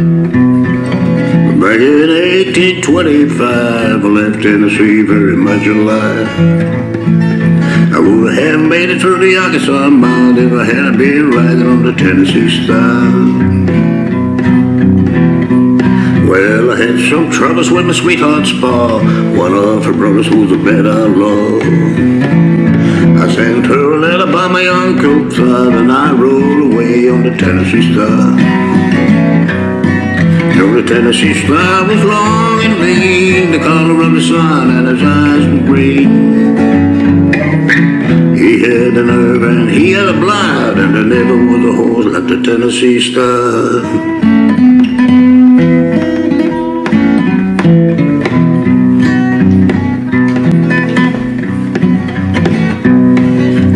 Back in 1825, I left Tennessee very much alive. I would have made it through the Arkansas mine if I hadn't been riding on the Tennessee Star. Well, I had some troubles with my sweetheart's pa. One of her brothers was a bad outlaw. I sent her a letter by my uncle Todd, and I rode away on the Tennessee Star. The Tennessee Star was long and lean, the color of the sun, and his eyes were green. He had a nerve and he had a blind, and there never was a horse like the Tennessee Star.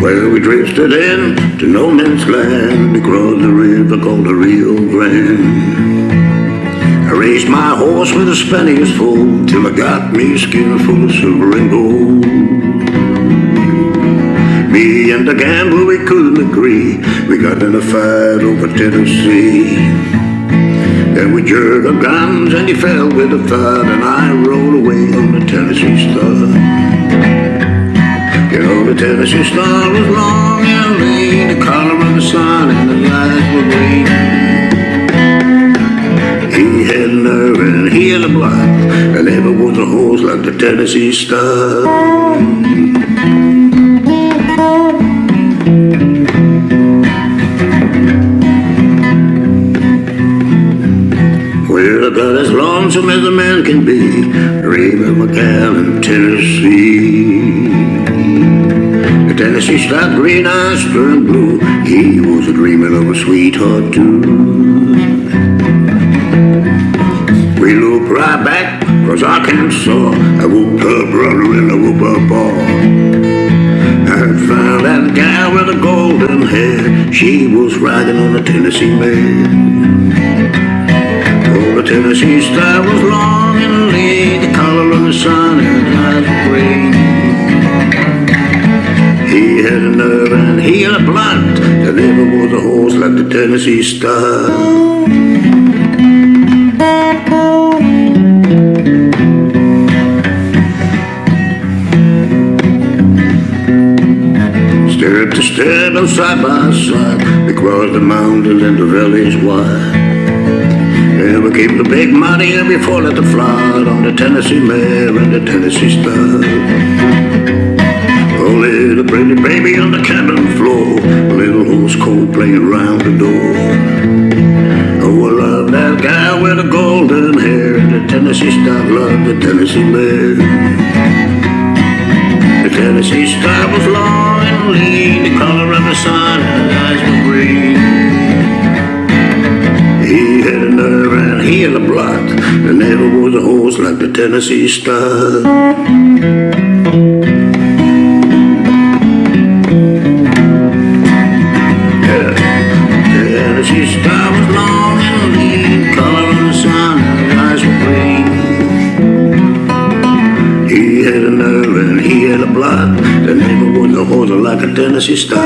Well, we drifted in to no man's land across the river called the Rio Grande. I raced my horse with a Spanish foal till I got me skin full of silver and gold. Me and the gambler, we couldn't agree. We got in a fight over Tennessee. Then we jerked our guns and he fell with a thud and I rolled away on the Tennessee Star. You know the Tennessee star was long star. Well, about as lonesome as a man can be, dreaming of a gal in Tennessee. The Tennessee stopped green eyes turned blue. He was dreaming of a sweetheart too. We looked right back across Arkansas. I whooped her brother and I whooped her pa. I found that gal with the golden hair. She was riding on a Tennessee mare. Oh, the Tennessee star was long and lean, the color of the sun and his eyes were green. He had a nerve and he had a blunt. There never was a horse like the Tennessee Star. Side by side Across the mountains and the valleys wide. And we keep the big money and we fall at the flood On the Tennessee mare and the Tennessee Star a little pretty baby on the cabin floor little horse cold playing around the door. Oh, I love that guy with the golden hair The Tennessee star loved the Tennessee mare The Tennessee star was long and lean The color of the sun and his eyes were green He had a nerve and he had a blood There never was a horse like the Tennessee star like a Tennessee star.